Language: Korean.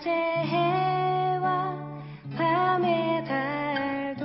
낮의 해와 밤의 달도